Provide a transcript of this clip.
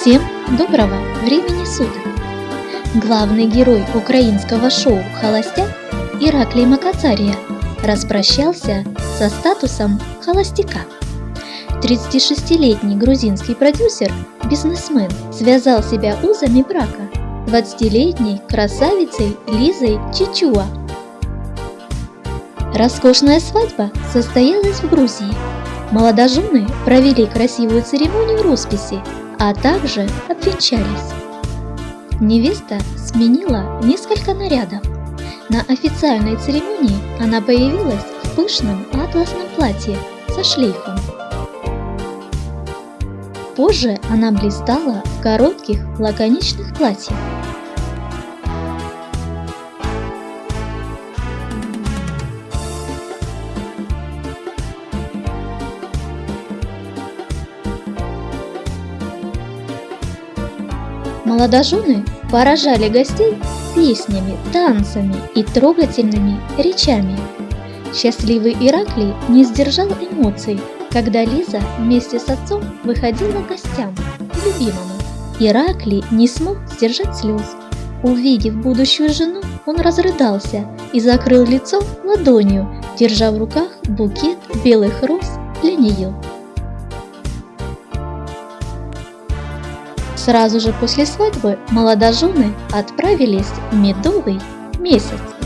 Всем доброго времени суток! Главный герой украинского шоу «Холостяк» Ираклий Макацария распрощался со статусом холостяка. 36-летний грузинский продюсер, бизнесмен, связал себя узами брака 20-летней красавицей Лизой Чичуа. Роскошная свадьба состоялась в Грузии. Молодожены провели красивую церемонию росписи а также обвенчались. Невеста сменила несколько нарядов. На официальной церемонии она появилась в пышном атласном платье со шлейфом. Позже она блистала в коротких лаконичных платьях. Молодожены поражали гостей песнями, танцами и трогательными речами. Счастливый Ираклий не сдержал эмоций, когда Лиза вместе с отцом выходила к гостям, к любимому. Ираклий не смог сдержать слез. Увидев будущую жену, он разрыдался и закрыл лицо ладонью, держа в руках букет белых роз для нее. Сразу же после свадьбы молодожены отправились в медовый месяц.